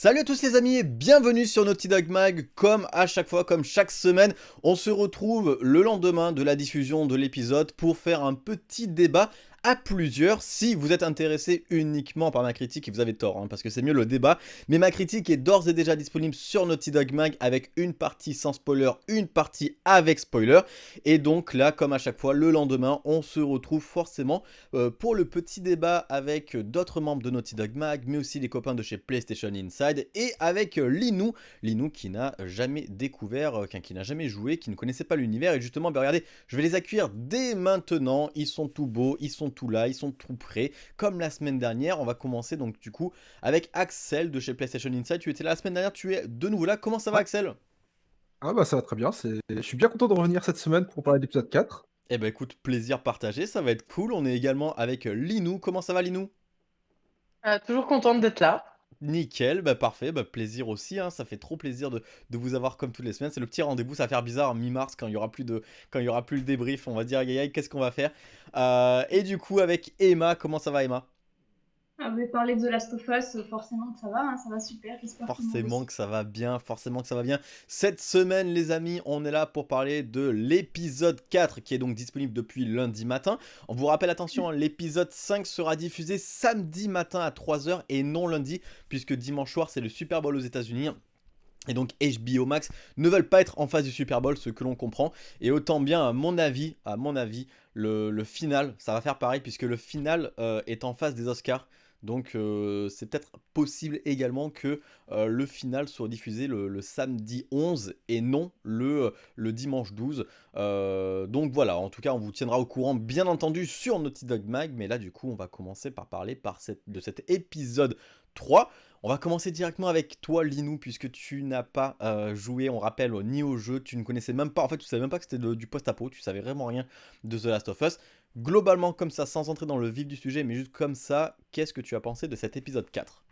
Salut à tous les amis et bienvenue sur Naughty Dog Mag. Comme à chaque fois, comme chaque semaine, on se retrouve le lendemain de la diffusion de l'épisode pour faire un petit débat à plusieurs si vous êtes intéressé uniquement par ma critique et vous avez tort hein, parce que c'est mieux le débat. Mais ma critique est d'ores et déjà disponible sur Naughty Dog Mag avec une partie sans spoiler, une partie avec spoiler. Et donc là comme à chaque fois le lendemain on se retrouve forcément euh, pour le petit débat avec d'autres membres de Naughty Dog Mag mais aussi les copains de chez PlayStation Inside et avec euh, Linou, Linou qui n'a jamais découvert, euh, qui n'a jamais joué, qui ne connaissait pas l'univers. Et justement ben regardez je vais les accueillir dès maintenant, ils sont tout beaux, ils sont tout là, ils sont tout prêts. Comme la semaine dernière, on va commencer donc du coup avec Axel de chez PlayStation Inside. Tu étais là la semaine dernière, tu es de nouveau là. Comment ça va Axel? Ah bah ça va très bien, je suis bien content de revenir cette semaine pour parler d'épisode 4. Eh ben écoute, plaisir partagé, ça va être cool. On est également avec Linou. Comment ça va Linou? Euh, Toujours contente d'être là. Nickel, bah parfait, bah plaisir aussi, hein, ça fait trop plaisir de, vous avoir comme toutes les semaines. C'est le petit rendez-vous, ça va faire bizarre en mi-mars quand il y aura plus de aura plus le débrief, on va dire aïe qu'est-ce qu'on va faire? Euh, et du coup avec Emma, comment ça va Emma? Ah, vous parler de The Last of Us, forcément que ça va, hein, ça va super, Forcément que ça va bien, forcément que ça va bien. Cette semaine, les amis, on est là pour parler de l'épisode 4, qui est donc disponible depuis lundi matin. On vous rappelle, attention, hein, l'épisode 5 sera diffusé samedi matin à 3h et non lundi, puisque dimanche soir, c'est le Super Bowl aux états unis et donc HBO Max ne veulent pas être en face du Super Bowl, ce que l'on comprend. Et autant bien, à mon avis, à mon avis, le, final, ça va faire pareil, puisque le final euh, est en face des Oscars. Donc euh, c'est peut-être possible également que euh, le final soit diffusé le, samedi 11 et non le, euh, le dimanche 12. donc voilà, en tout cas on vous tiendra au courant bien entendu sur Naughty Dog Mag. Mais là du coup on va commencer par parler par cette, de cet épisode 3. On va commencer directement avec toi Linou puisque tu n'as pas joué, on rappelle, ni au jeu, tu ne connaissais même pas, en fait tu savais même pas que c'était du post-apo, tu savais vraiment rien de The Last of Us. Globalement comme ça, sans entrer dans le vif du sujet, mais juste comme ça, qu'est-ce que tu as pensé de cet épisode 4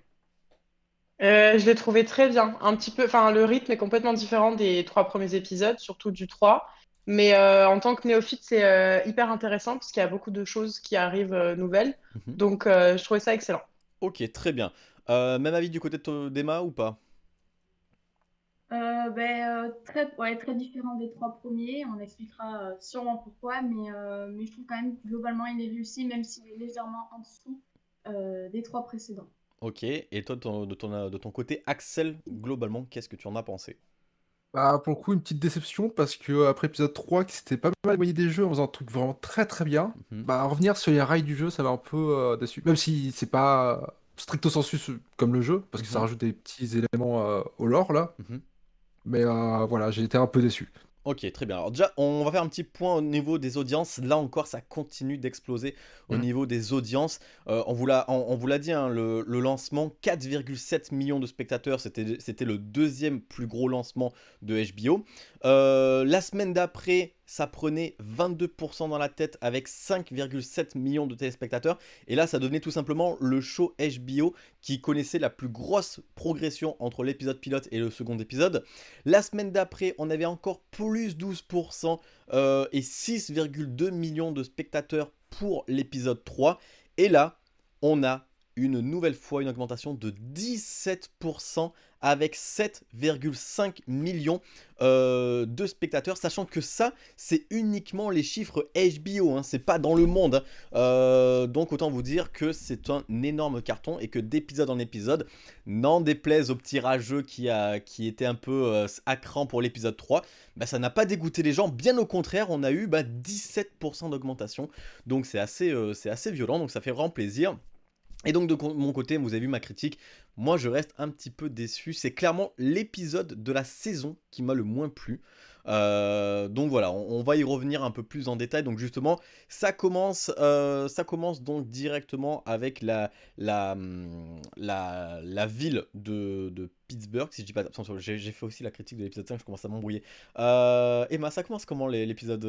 euh, je l'ai trouvé très bien. Un petit peu, enfin, le rythme est complètement différent des trois premiers épisodes, surtout du 3. Mais euh, en tant que néophyte, c'est euh, hyper intéressant parce qu'il y a beaucoup de choses qui arrivent nouvelles. Mhm. Donc, je trouvais ça excellent. Ok, très bien. même avis du côté d'Emma ou pas? Euh, ben, euh, très, ouais, très différent des trois premiers. On expliquera euh, sûrement pourquoi, mais, mais je trouve quand même globalement il est réussi, même s'il est légèrement en dessous des trois précédents. Ok, et toi de, ton, de ton côté, Axel, globalement, qu'est-ce que tu en as pensé? Bah, pour le coup, une petite déception parce que après épisode 3, qui s'était pas mal éloigné des jeux en faisant un truc vraiment très très bien, mhm. bah revenir sur les rails du jeu, ça va un peu déçu. Même si c'est pas stricto sensu comme le jeu, parce que ça mhm. rajoute des petits éléments au lore là. Mhm. Mais euh, voilà, j'ai été un peu déçu. Ok, très bien. Alors déjà, on va faire un petit point au niveau des audiences. Là encore, ça continue d'exploser au mm. niveau des audiences. Euh, on vous l'a dit, hein, le, lancement, 4,7 millions de spectateurs, c'était le deuxième plus gros lancement de HBO. Euh, la semaine d'après, ça prenait 22% dans la tête avec 5,7 millions de téléspectateurs. Et là, ça devenait tout simplement le show HBO qui connaissait la plus grosse progression entre l'épisode pilote et le second épisode. La semaine d'après, on avait encore plus 12% euh, et 6,2 millions de spectateurs pour l'épisode 3. Et là, on a une nouvelle fois une augmentation de 17% avec 7,5 millions euh, de spectateurs, sachant que ça, c'est uniquement les chiffres HBO, hein, c'est pas dans le monde. Hein. Euh, donc autant vous dire que c'est un énorme carton et que d'épisode en épisode, n'en déplaise au petit rageux qui, était un peu euh, à cran pour l'épisode 3, bah, ça n'a pas dégoûté les gens, bien au contraire, on a eu bah, 17% d'augmentation, donc c'est assez, c'est assez violent, donc ça fait vraiment plaisir. Et donc de mon côté, vous avez vu ma critique, moi je reste un petit peu déçu. C'est clairement l'épisode de la saison qui m'a le moins plu. Euh, donc voilà, on, va y revenir un peu plus en détail. Donc justement, ça commence, euh, ça commence donc directement avec la, la, hum, la, ville de, Pittsburgh, si je dis pas... J'ai fait aussi la critique de l'épisode 5, je commence à m'embrouiller. Euh, Emma, ça commence comment l'épisode...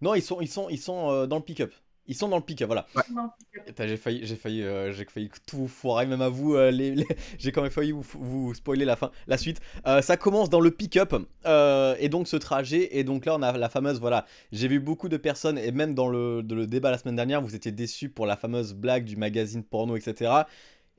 Non, ils sont, ils sont, ils sont dans le pick-up. Ils sont dans le pic, voilà. J'ai failli, j'ai failli, euh, j'ai failli tout vous foirer, même à vous. Euh, les, j'ai quand même failli vous, spoiler la fin, la suite. Euh, ça commence dans le pick-up et donc ce trajet. Et donc là, on a la fameuse, voilà. J'ai vu beaucoup de personnes et même dans le, le débat la semaine dernière, vous étiez déçus pour la fameuse blague du magazine porno, etc.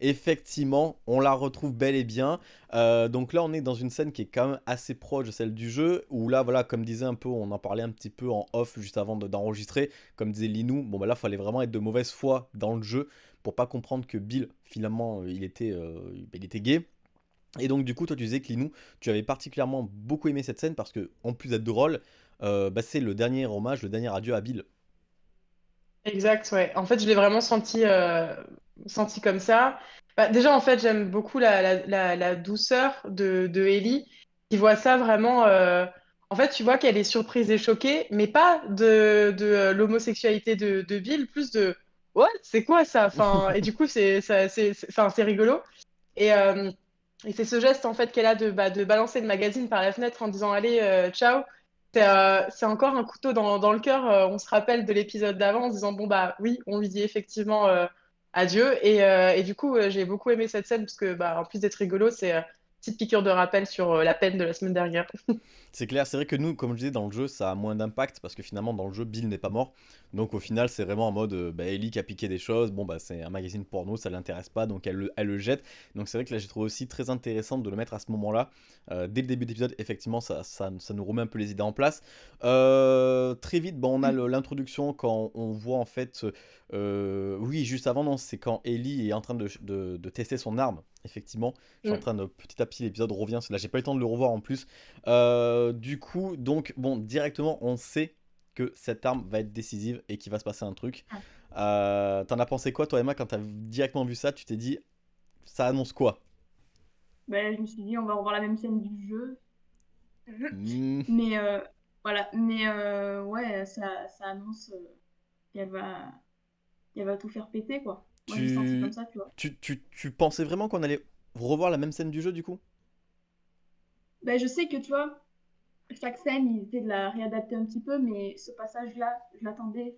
Effectivement, on la retrouve bel et bien. Euh, donc là, on est dans une scène qui est quand même assez proche de celle du jeu, où là, voilà, comme disait un peu, on en parlait un petit peu en off juste avant d'enregistrer, comme disait Linou, bon bah là, fallait vraiment être de mauvaise foi dans le jeu pour pas comprendre que Bill, finalement, il était, euh, il était gay. Et donc du coup, toi tu disais que Linou, tu avais particulièrement beaucoup aimé cette scène parce que, en plus d'être drôle, euh, bah, c'est le dernier hommage, le dernier adieu à Bill. Exact, ouais. En fait, je l'ai vraiment senti, euh, senti comme ça. Bah, déjà, en fait, j'aime beaucoup la, la, la, douceur de, de Ellie, qui voit ça vraiment. Euh, en fait, tu vois qu'elle est surprise et choquée, mais pas de, de l'homosexualité de, de Bill, plus de What? C'est quoi ça? Enfin, et du coup, c'est c'est c'est rigolo. Et, et c'est ce geste en fait qu'elle a de, bah, de balancer le magazine par la fenêtre en disant Allez, euh, ciao. Euh, c'est encore un couteau dans, dans le cœur. Euh, on se rappelle de l'épisode d'avant en disant Bon, bah oui, on lui dit effectivement adieu. Et, et, du coup, j'ai beaucoup aimé cette scène parce que, bah, en plus d'être rigolo, c'est une petite piqûre de rappel sur la peine de la semaine dernière. C'est clair, c'est vrai que nous, comme je disais, dans le jeu, ça a moins d'impact parce que finalement, dans le jeu, Bill n'est pas mort. Donc au final, c'est vraiment en mode euh, bah, Ellie qui a piqué des choses. Bon, bah c'est un magazine porno, ça l'intéresse pas, donc elle le, jette. Donc c'est vrai que là, j'ai trouvé aussi très intéressant de le mettre à ce moment-là. Euh, dès le début d'épisode, effectivement, ça, ça, ça, nous remet un peu les idées en place. Euh, très vite, bon, on a l'introduction quand on voit en fait. oui, juste avant, non, c'est quand Ellie est en train de, de, de tester son arme. Effectivement, je suis en train de petit à petit, l'épisode revient. Là, j'ai pas eu le temps de le revoir en plus. du coup, donc, bon, directement, on sait que cette arme va être décisive et qu'il va se passer un truc. Euh, t'en as pensé quoi, toi, Emma, quand t'as directement vu ça Tu t'es dit, ça annonce quoi? Ben, Je me suis dit, on va revoir la même scène du jeu. Hmm. Mais euh, voilà, mais euh, ouais, ça, ça annonce qu'elle va, qu'elle va tout faire péter, quoi. Tu... Comme ça, tu, vois. Tu, tu, tu pensais vraiment qu'on allait revoir la même scène du jeu, du coup? Ben, Je sais que, tu vois, chaque scène, ils essaient de la réadapter un petit peu, mais ce passage-là, je l'attendais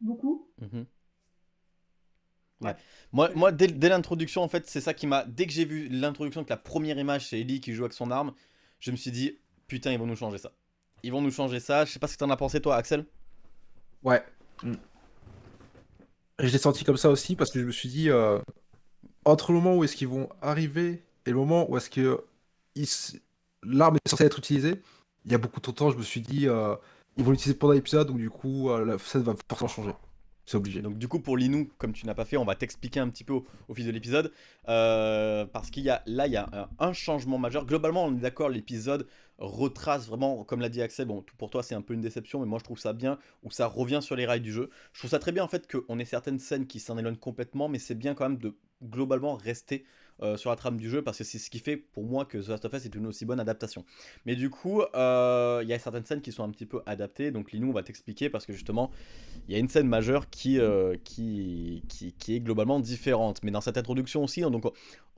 beaucoup. Mhm. Ouais. Moi, moi dès, l'introduction, en fait, c'est ça qui m'a. Dès que j'ai vu l'introduction, que la première image, c'est Ellie qui joue avec son arme, je me suis dit, putain, ils vont nous changer ça. Ils vont nous changer ça. Je sais pas ce que t'en as pensé, toi, Axel? Ouais. Mm. Je l'ai senti comme ça aussi parce que je me suis dit, euh, entre le moment où est-ce qu'ils vont arriver et le moment où est-ce que l'arme est censée être utilisée, il y a beaucoup de temps, je me suis dit, euh, ils vont l'utiliser pendant l'épisode, donc du coup, euh, la scène va forcément changer. C'est obligé. Donc du coup, pour Linou, comme tu n'as pas fait, on va t'expliquer un petit peu au, fil de l'épisode. Euh, parce qu'il y a là, il y a un, changement majeur. Globalement, on est d'accord, l'épisode retrace vraiment, comme l'a dit Axel, bon, pour toi c'est un peu une déception, mais moi je trouve ça bien, où ça revient sur les rails du jeu. Je trouve ça très bien en fait qu'on ait certaines scènes qui s'en éloignent complètement, mais c'est bien quand même de globalement rester euh, sur la trame du jeu parce que c'est ce qui fait pour moi que The Last of Us est une aussi bonne adaptation. Mais du coup, euh, il y a certaines scènes qui sont un petit peu adaptées. Donc Linou, on va t'expliquer parce que justement, il y a une scène majeure qui, euh, qui, qui, est globalement différente. Mais dans cette introduction aussi, donc,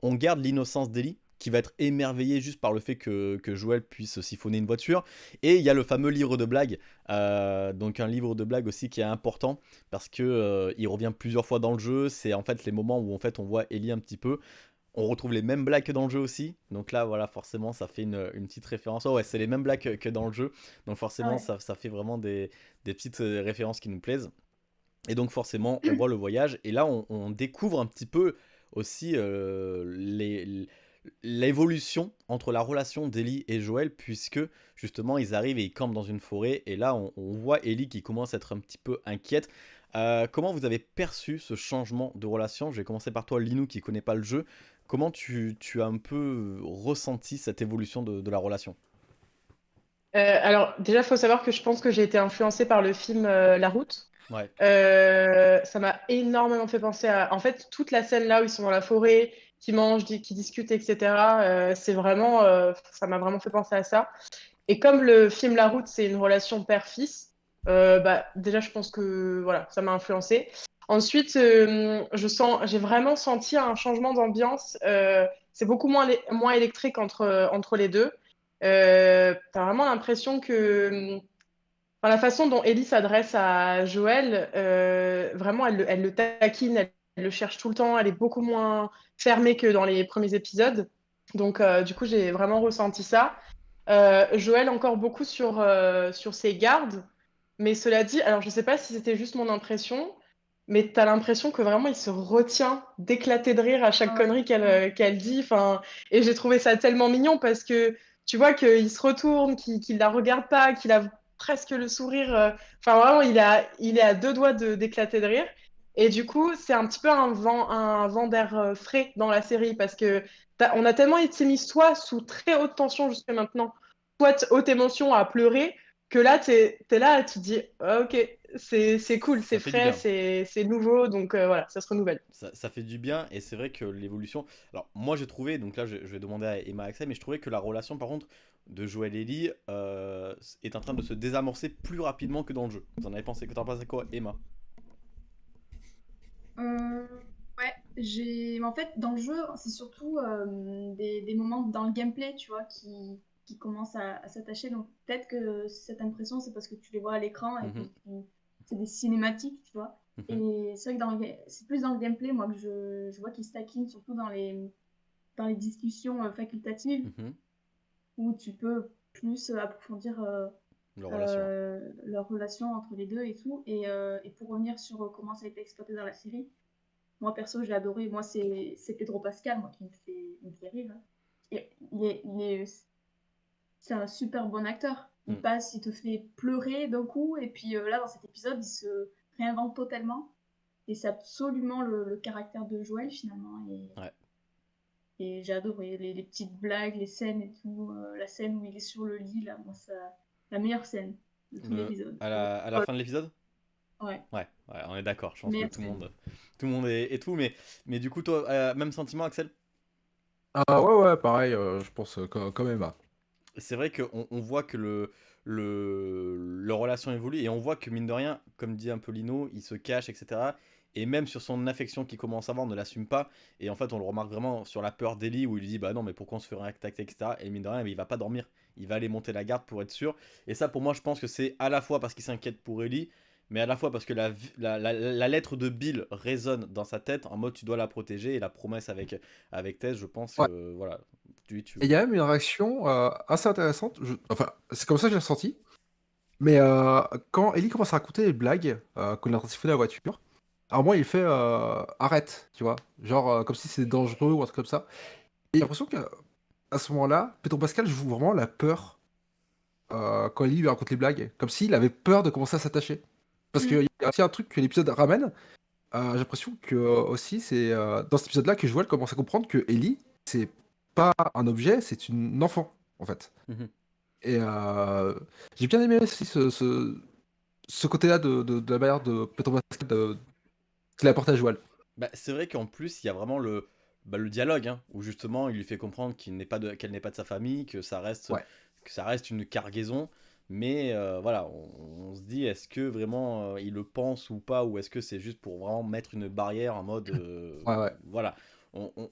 on garde l'innocence d'Ellie qui va être émerveillé juste par le fait que, que, Joël puisse siphonner une voiture. Et il y a le fameux livre de blagues, donc un livre de blagues aussi qui est important parce que il revient plusieurs fois dans le jeu. C'est en fait les moments où en fait on voit Ellie un petit peu. On retrouve les mêmes blagues que dans le jeu aussi. Donc là, voilà, forcément, ça fait une, petite référence. Oh ouais, c'est les mêmes blagues que, dans le jeu. Donc forcément, ça, ça, fait vraiment des, des, petites euh, références qui nous plaisent. Et donc forcément, on voit le voyage. Et là, on, découvre un petit peu aussi euh, l'évolution entre la relation d'Ellie et Joël, puisque justement, ils arrivent et ils campent dans une forêt. Et là, on, voit Ellie qui commence à être un petit peu inquiète. Euh, comment vous avez perçu ce changement de relation? Je vais commencer par toi, Linou, qui connaît pas le jeu. Comment tu, as un peu ressenti cette évolution de, la relation? Euh, Alors, déjà, il faut savoir que je pense que j'ai été influencée par le film euh, La Route. Ouais. Euh, ça m'a énormément fait penser à. En fait, toute la scène là où ils sont dans la forêt, qui mangent, qui discutent, etc. c'est vraiment. ça m'a vraiment fait penser à ça. Et comme le film La Route, c'est une relation père-fils, bah, déjà, je pense que voilà, ça m'a influencé. Ensuite, euh, je sens, j'ai vraiment senti un changement d'ambiance. Euh, c'est beaucoup moins, moins électrique entre, entre les deux. Euh, tu as vraiment l'impression que la façon dont Ellie s'adresse à Joël, vraiment, elle, elle, le taquine, elle, le cherche tout le temps, elle est beaucoup moins fermée que dans les premiers épisodes. Donc, du coup, j'ai vraiment ressenti ça. Joël, encore beaucoup sur, sur ses gardes. Mais cela dit, alors je ne sais pas si c'était juste mon impression, mais tu as l'impression que vraiment il se retient d'éclater de rire à chaque connerie qu'elle qu'elle dit. Enfin, et j'ai trouvé ça tellement mignon parce que tu vois qu'il se retourne, qu'il ne la regarde pas, qu'il a presque le sourire. Enfin, vraiment, il, a, il est à deux doigts d'éclater de, rire. Et du coup, c'est un petit peu un vent, un vent d'air frais dans la série parce que on a tellement été mis soit sous très haute tension jusqu'à maintenant, soit haute émotion à pleurer, que là, tu es, là, tu te dis, ah, ok, c'est cool, c'est frais, c'est nouveau, donc euh, voilà, ça se renouvelle. Ça, ça, fait du bien, et c'est vrai que l'évolution. Alors, moi j'ai trouvé, donc là je, vais demander à Emma Axel, mais je trouvais que la relation par contre de Joël et Ellie euh, est en train de se désamorcer plus rapidement que dans le jeu. Vous en avez pensé, que t'en pensais quoi, Emma? Euh, Ouais, j'ai. En fait, dans le jeu, c'est surtout des, des, moments dans le gameplay, tu vois, qui, qui commencent à, s'attacher. Donc peut-être que cette impression, c'est parce que tu les vois à l'écran et mhm. que c'est des cinématiques, tu vois. Mhm. Et c'est vrai que c'est plus dans le gameplay, moi, que je, je vois qu'ils stackent, surtout dans les, dans les discussions euh, facultatives, mhm. où tu peux plus euh, approfondir euh, leur, relation. leur, relation. entre les deux et tout. Et, et, pour revenir sur comment ça a été exploité dans la série, moi perso, j'ai adoré. Moi, c'est Pedro Pascal, moi, qui me fait, me fait rire. Et il est, il est c'est un super bon acteur. Il mm. passe, il te fait pleurer d'un coup, et puis euh, là, dans cet épisode, il se réinvente totalement. Et c'est absolument le, caractère de Joël, finalement. Et, et j'ai adoré les, petites blagues, les scènes et tout. Euh, la scène où il est sur le lit, là, moi, ça... la meilleure scène de tout l'épisode. À la, à la fin de l'épisode? Ouais. ouais. ouais. on est d'accord. Je pense que tout le monde, tout le monde est, tout. Mais, mais du coup, toi, euh, même sentiment, Axel? Ah ouais, ouais, pareil, je pense quand même c'est vrai qu'on on voit que le, le, leur relation évolue et on voit que mine de rien, comme dit un peu Lino, il se cache, etc. Et même sur son affection qu'il commence à avoir, on ne l'assume pas. Et en fait, on le remarque vraiment sur la peur d'Ellie où il lui dit Bah non, mais pourquoi on se ferait attaquer, etc. Et mine de rien, il va pas dormir. Il va aller monter la garde pour être sûr. Et ça, pour moi, je pense que c'est à la fois parce qu'il s'inquiète pour Ellie, mais à la fois parce que la, la, la, lettre de Bill résonne dans sa tête en mode tu dois la protéger et la promesse avec, avec Tess, je pense que voilà. Tu. Et il y a même une réaction euh, assez intéressante, enfin c'est comme ça que j'ai ressenti, mais euh, quand Ellie commence à raconter les blagues euh, qu'on a de la voiture, alors moi il fait euh, arrête, tu vois, genre comme si c'était dangereux ou un truc comme ça. Et j'ai l'impression qu'à ce moment-là, Pedro Pascal joue vraiment la peur quand Ellie lui raconte les blagues, comme s'il avait peur de commencer à s'attacher. Parce mm. qu'il y a aussi un truc que l'épisode ramène. Euh, j'ai l'impression que euh, aussi c'est euh, dans cet épisode-là que Joël commence à comprendre que Ellie c'est pas un objet, c'est une enfant en fait. Mm-hmm. Et j'ai bien aimé aussi ce, ce, côté-là de, de, la manière de Petro de, qu'il apporte à Joël. Bah, c'est vrai qu'en plus il y a vraiment le, bah, le dialogue hein, où justement il lui fait comprendre qu'il n'est pas de, qu'elle n'est pas de sa famille, que ça reste, que ça reste une cargaison. Mais euh, voilà, on, se dit, est-ce que vraiment euh, il le pense ou pas, ou est-ce que c'est juste pour vraiment mettre une barrière en mode... Euh, ouais, ouais. Voilà,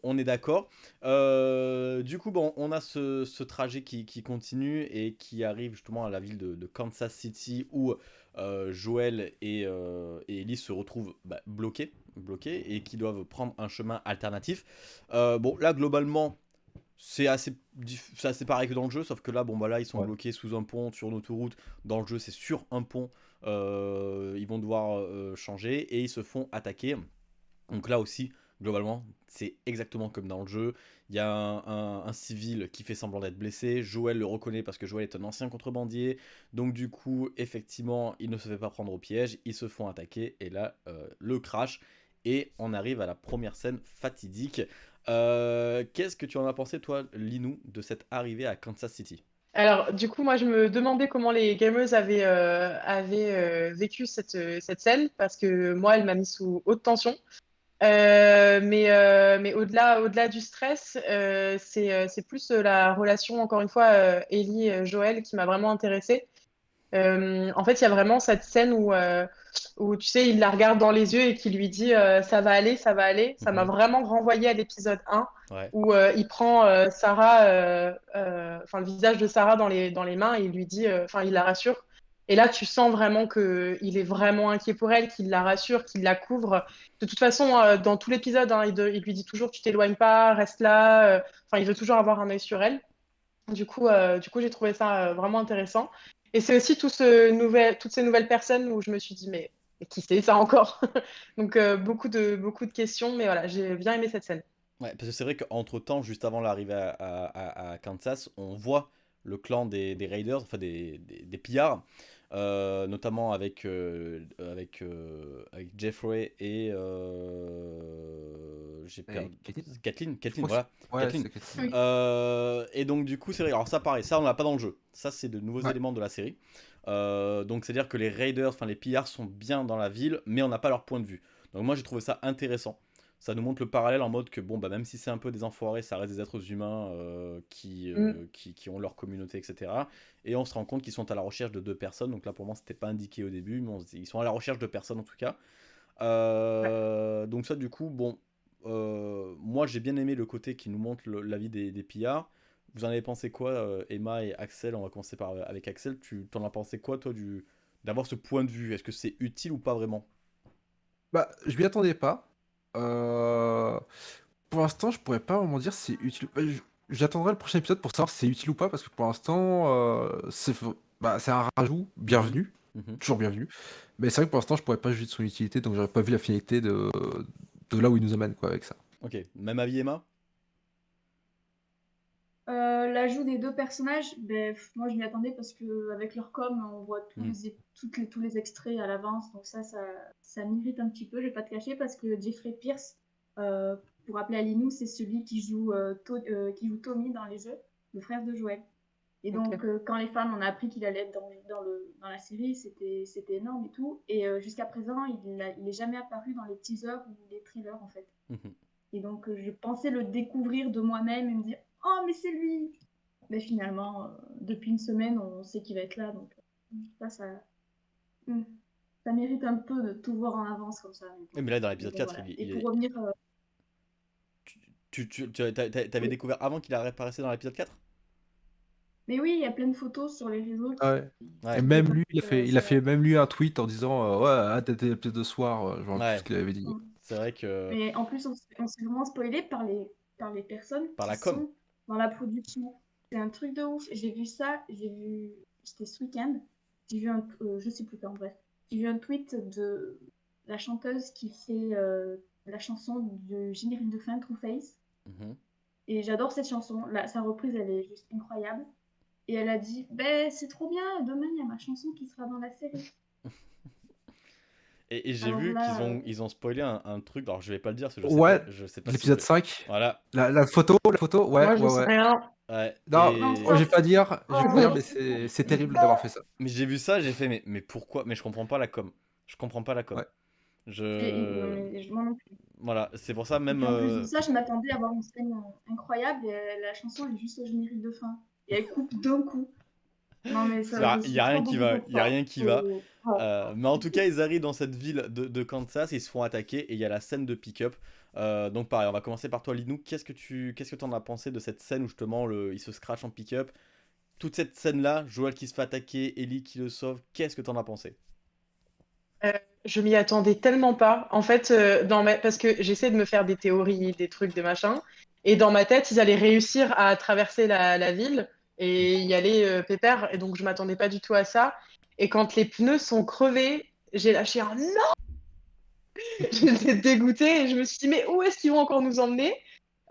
on, est d'accord. du coup, bon, on a ce, trajet qui, continue et qui arrive justement à la ville de, Kansas City où Joël et, et, Ellie se retrouvent bah, bloqués, bloqués et qui doivent prendre un chemin alternatif. bon, là, globalement, c'est assez, assez pareil que dans le jeu, sauf que là, bon, bah là, ils sont bloqués sous un pont sur une autoroute. Dans le jeu, c'est sur un pont. Euh, ils vont devoir euh, changer et ils se font attaquer. Donc là aussi, globalement, c'est exactement comme dans le jeu. Il y a un, civil qui fait semblant d'être blessé. Joël le reconnaît parce que Joël est un ancien contrebandier. Donc du coup, effectivement, il ne se fait pas prendre au piège. Ils se font attaquer et là, euh, le crash. Et on arrive à la première scène fatidique. Euh, qu'est-ce que tu en as pensé, toi, Linou, de cette arrivée à Kansas City? Alors, du coup, moi, je me demandais comment les gamers avaient, euh, vécu cette, scène, parce que moi, elle m'a mis sous haute tension. Mais mais au-delà au -delà du stress, c'est plus la relation, encore une fois, Ellie-Joël qui m'a vraiment intéressée. en fait, il y a vraiment cette scène où où tu sais, il la regarde dans les yeux et qui lui dit euh, ça va aller, ça va aller. Ça m'a mhm. vraiment renvoyé à l'épisode 1 où euh, il prend euh, Sarah, enfin le visage de Sarah dans les, dans les mains et il lui dit, enfin il la rassure. Et là, tu sens vraiment qu'il est vraiment inquiet pour elle, qu'il la rassure, qu'il la couvre. De toute façon, dans tout l'épisode, hein, il, lui dit toujours tu t'éloignes pas, reste là. Enfin, il veut toujours avoir un œil sur elle. Du coup, du coup, j'ai trouvé ça vraiment intéressant. Et c'est aussi toutes ces nouvelles personnes où je me suis dit, mais qui sait ça encore? Donc beaucoup, de, beaucoup de questions, mais voilà, j'ai bien aimé cette scène. Ouais, parce que c'est vrai qu'entre temps, juste avant l'arrivée à, Kansas, on voit le clan des, Raiders, enfin des, des, pillards, euh, notamment avec, euh, avec, euh, avec Jeffrey et. J'ai perdu. Kathleen Kathleen, voilà. Kathleen. et donc, du coup, c'est vrai. Alors, ça, pareil, ça, on l'a pas dans le jeu. Ça, c'est de nouveaux éléments de la série. donc, c'est-à-dire que les Raiders, enfin, les pillards sont bien dans la ville, mais on n'a pas leur point de vue. Donc, moi, j'ai trouvé ça intéressant ça nous montre le parallèle en mode que bon bah même si c'est un peu des enfoirés, ça reste des êtres humains euh, qui, euh, mm. qui, qui, ont leur communauté, etc. Et on se rend compte qu'ils sont à la recherche de deux personnes. Donc là pour moi c'était pas indiqué au début, mais ils sont à la recherche de personnes en tout cas. Euh, donc ça du coup bon, moi j'ai bien aimé le côté qui nous montre la vie des, des pillards. Vous en avez pensé quoi, Emma et Axel? On va commencer par avec Axel. Tu t'en as pensé quoi toi du d'avoir ce point de vue? Est-ce que c'est utile ou pas vraiment? Bah je m'y attendais pas. Euh, pour l'instant, je pourrais pas vraiment dire si c'est utile. Euh, j'attendrai le prochain épisode pour savoir si c'est utile ou pas, parce que pour l'instant, euh, c'est bah, un rajout bienvenu, mhm. toujours bienvenu. Mais c'est vrai que pour l'instant, je pourrais pas juger de son utilité, donc j'aurais pas vu la finalité de, de là où il nous amène quoi, avec ça. Ok, même avis Emma? L'ajout des deux personnages, ben, moi je m'y attendais parce que avec leur com, on voit tous, mm. les, les, tous les extraits à l'avance, donc ça, ça, ça m'irrite un petit peu, je vais pas te cacher, parce que Jeffrey Pierce, euh, pour rappeler à Linou, c'est celui qui joue, euh, euh, qui joue Tommy dans les jeux, le frère de Joël. Et donc, quand les fans ont appris qu'il allait être dans, dans, le, dans la série, c'était énorme et tout. Et jusqu'à présent, il n'est jamais apparu dans les teasers ou les trailers, en fait. Mm-hmm. Et donc, je pensais le découvrir de moi-même et me dire Oh, mais c'est lui Mais finalement, depuis une semaine, on sait qu'il va être là. Donc, ça, ça, hmm ça mérite un peu de tout voir en avance comme ça. Mais, là, dans l'épisode 4, il, Et pour revenir. Euh, tu, tu, tu avais découvert avant qu'il apparaissait dans l'épisode 4 mais oui, il y a plein de photos sur les réseaux. ouais. Et même lui, il a fait, il a fait même lui un tweet en disant euh, Ouais, hâte d'être de soir. Euh, je vois plus ce qu'il avait dit. C'est vrai que. Mais en plus, on, s'est vraiment spoilé par les, par les personnes par la com. Dans la production. C'est un truc de ouf. J'ai vu ça, j'ai vu. C'était ce week-end. J'ai vu un. je sais plus quand, bref. J'ai vu un tweet de la chanteuse qui fait euh, la chanson du générique de fin True Face. Mhm. Et j'adore cette chanson. sa reprise, elle est juste incroyable. Et elle a dit Ben, c'est trop bien, demain il y a ma chanson qui sera dans la série. Et, j'ai vu qu'ils ont, ils ont spoilé un, truc, alors je vais pas le dire, parce que je ouais, sais pas, je sais pas l'épisode 5. Voilà. La, photo, la photo, ouais, Moi, je ouais, sais Rien. Ouais, non, je vais pas dire, je vais pas dire mais c'est terrible d'avoir fait ça. Mais j'ai vu ça, j'ai fait, mais, mais pourquoi? Mais je comprends pas la com. Je comprends pas la com. Je... je m'en plus. Voilà, c'est pour ça même. en plus de euh, ça, je m'attendais à avoir une scène incroyable et la chanson est juste au générique de fin. Et elle coupe d'un coup. Non, mais ça. Il y a, rien qui va. Il y a rien qui va. Euh, mais en tout cas, ils arrivent dans cette ville de, de Kansas, ils se font attaquer et il y a la scène de pick-up. Euh, donc pareil, on va commencer par toi Linou. Qu'est-ce que tu qu'est-ce que en as pensé de cette scène où justement le, il se scratch en pick-up? Toute cette scène-là, Joël qui se fait attaquer, Ellie qui le sauve, qu'est-ce que tu en as pensé? Euh, Je m'y attendais tellement pas. En fait, dans ma... parce que j'essaie de me faire des théories, des trucs, des machins. Et dans ma tête, ils allaient réussir à traverser la, ville et y aller pépère. Et donc, je m'attendais pas du tout à ça. Et quand les pneus sont crevés, j'ai lâché un non. J'étais dégoûtée et je me suis dit, mais où est-ce qu'ils vont encore nous emmener?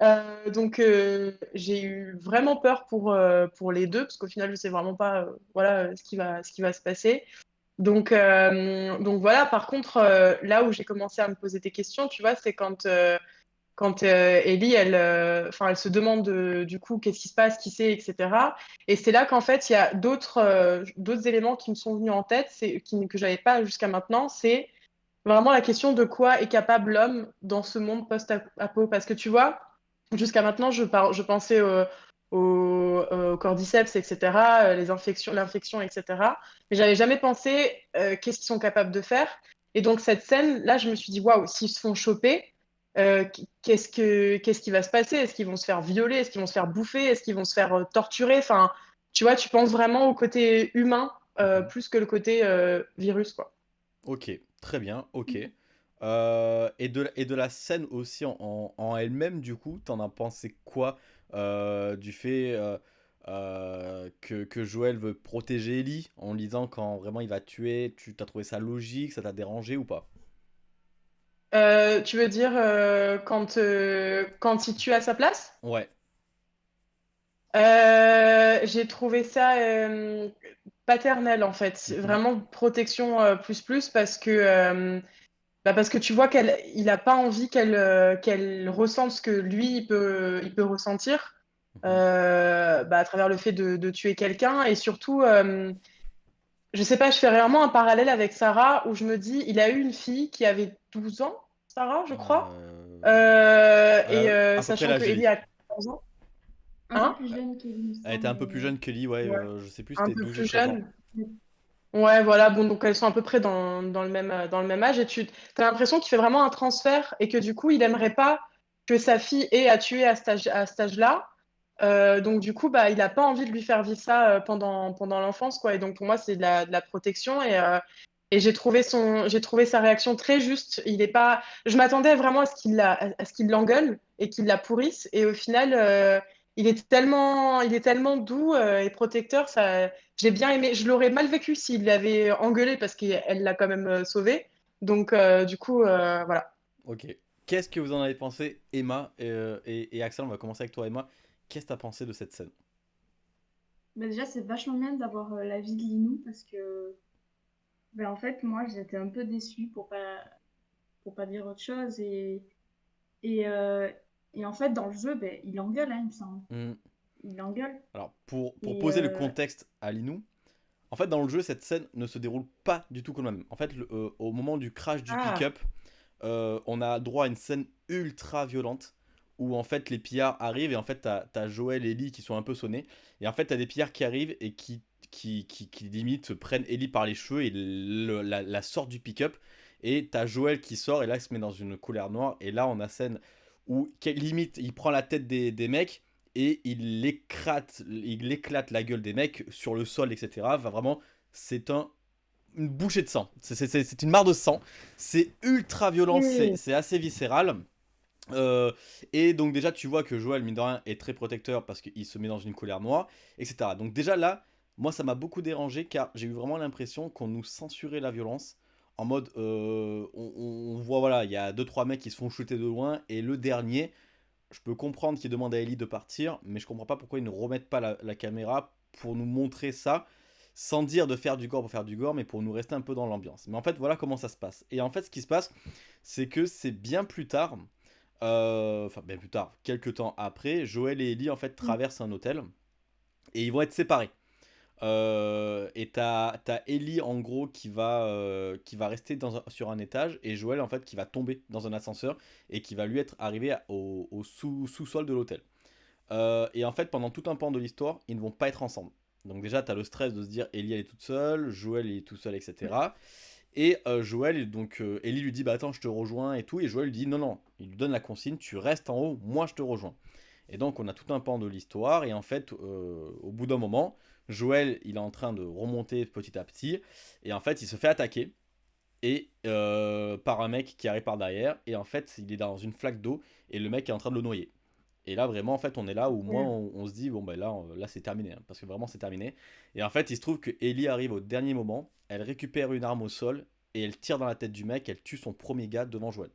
Euh, donc euh, j'ai eu vraiment peur pour, euh, pour les deux parce qu'au final je sais vraiment pas voilà ce qui va ce qui va se passer. Donc donc voilà par contre là où j'ai commencé à me poser des questions tu vois c'est quand quand Ellie elle enfin elle se demande du coup qu'est-ce qui se passe qui c'est etc et c'est là qu'en fait il y a d'autres d'autres éléments qui me sont venus en tête c'est qui que j'avais pas jusqu'à maintenant c'est vraiment la question de quoi est capable l'homme dans ce monde post-apo. Parce que tu vois, jusqu'à maintenant, je, je pensais au, cordyceps, etc., euh, les infections, l'infection, etc. Mais j'avais jamais pensé euh, qu'est-ce qu'ils sont capables de faire. Et donc cette scène, là, je me suis dit, waouh, s'ils se font choper, euh, qu'est-ce, que, qu'est-ce qui va se passer? Est-ce qu'ils vont se faire violer? Est-ce qu'ils vont se faire bouffer? Est-ce qu'ils vont se faire torturer? Enfin, tu vois, tu penses vraiment au côté humain plus que le côté virus, quoi. Ok, Très bien, ok. Euh, et, de, et de la scène aussi en, en, elle-même, du coup, t'en as pensé quoi euh, du fait... que, que, Joël veut protéger Ellie en disant quand vraiment il va tuer, tu t'as trouvé ça logique, ça t'a dérangé ou pas? Tu veux dire quand, quand il tue à sa place? Ouais. J'ai trouvé ça paternel en fait, mmh vraiment protection plus plus parce que bah parce que tu vois qu'elle, il a pas envie qu'elle euh, qu'elle ressente ce que lui il peut, il peut ressentir mhm. euh, bah, à travers le fait de, de tuer quelqu'un. Et surtout, euh, je sais pas, je fais vraiment un parallèle avec Sarah où je me dis, il a eu une fille qui avait 12 ans, Sarah, je crois, et sachant que Ellie a 14 ans. Un peu plus jeune qu'Ellie. Elle était un peu plus jeune qu'Ellie, ouais, ouais. je sais plus, c'était 12 plus jeune. Ouais, voilà, bon, donc elles sont à peu près dans, dans le, même, dans le même âge, et tu as l'impression qu'il fait vraiment un transfert, et que du coup, il aimerait pas que sa fille ait à tuer à, stage, à cet âge-là. Euh, donc du coup, bah, il n'a pas envie de lui faire vivre ça euh, pendant, pendant l'enfance, quoi. Et donc pour moi, c'est de la, de la protection, et, euh, et j'ai trouvé, son, j'ai trouvé sa réaction très juste. Il est pas... Je m'attendais vraiment à ce qu'il, la, à ce qu'il l'engueule et qu'il la pourrisse, et au final il est tellement, il est tellement doux euh, et protecteur. Ça, j'ai bien aimé. Je l'aurais mal vécu s'il l'avait engueulé parce qu'elle l'a quand même euh, sauvé. Donc, euh, du coup, voilà. Ok. Qu'est-ce que vous en avez pensé, Emma et, Axel On va commencer avec toi, Emma. Qu'est-ce que tu as pensé de cette scène? Bah Déjà, c'est vachement bien d'avoir la vie de Linou parce que, ben, en fait, moi, j'étais un peu déçue pour pas, pour pas dire autre chose. Et, et, et en fait, dans le jeu, ben, il engueule, hein, il me semble. Mm. Il engueule. Alors, pour, pour poser le euh, contexte à Linou, en fait, dans le jeu, cette scène ne se déroule pas du tout comme même. En fait, euh, au moment du crash du ah. pick-up, euh, on a droit à une scène ultra violente où en fait les pillards arrivent et en fait t'as as Joël et Ellie qui sont un peu sonnés et en fait t'as des pillards qui arrivent et qui qui, qui, qui limite prennent Ellie par les cheveux et la, la sortent du pick-up et t'as Joël qui sort et là il se met dans une couleur noire et là on a scène où limite il prend la tête des, des mecs et il éclate, il éclate la gueule des mecs sur le sol, etc. Va vraiment, c'est un une bouchée de sang. C'est une mare de sang. C'est ultra violent, c'est assez viscéral. Euh, et donc déjà tu vois que Joël, mine de rien, est très protecteur parce qu'il se met dans une colère noire, etc. Donc déjà là, moi ça m'a beaucoup dérangé car j'ai eu vraiment l'impression qu'on nous censurait la violence en mode, euh, on, voit, voilà, il y a 2-3 mecs qui se font shooter de loin, et le dernier, je peux comprendre qu'il demande à Ellie de partir, mais je comprends pas pourquoi ils ne remettent pas la, caméra pour nous montrer ça, sans dire de faire du gore pour faire du gore, mais pour nous rester un peu dans l'ambiance. Mais en fait, voilà comment ça se passe. Et en fait, ce qui se passe, c'est que c'est bien plus tard, euh, enfin bien plus tard, quelques temps après, Joël et Ellie, en fait, traversent un hôtel, et ils vont être séparés. Euh, et t'as as Ellie en gros qui va, euh, qui va rester dans sur un étage et Joël en fait qui va tomber dans un ascenseur et qui va lui être arrivé au, sous-sol de l'hôtel. Euh, et en fait pendant tout un pan de l'histoire ils ne vont pas être ensemble. Donc déjà t'as le stress de se dire Ellie elle est toute seule, Joël il est tout seul etc. Et Joël, donc Ellie lui dit bah attends je te rejoins et tout et Joël lui dit non non, il lui donne la consigne tu restes en haut, moi je te rejoins. Et donc on a tout un pan de l'histoire et en fait au bout d'un moment Joël, il est en train de remonter petit à petit. Et en fait, il se fait attaquer. Et euh, par un mec qui arrive par derrière. Et en fait, il est dans une flaque d'eau. Et le mec est en train de le noyer. Et là, vraiment, en fait, on est là où moi, on, se dit, bon, ben là, là c'est terminé. Hein, parce que vraiment, c'est terminé. Et en fait, il se trouve que Ellie arrive au dernier moment. Elle récupère une arme au sol. Et elle tire dans la tête du mec. Elle tue son premier gars devant Joël.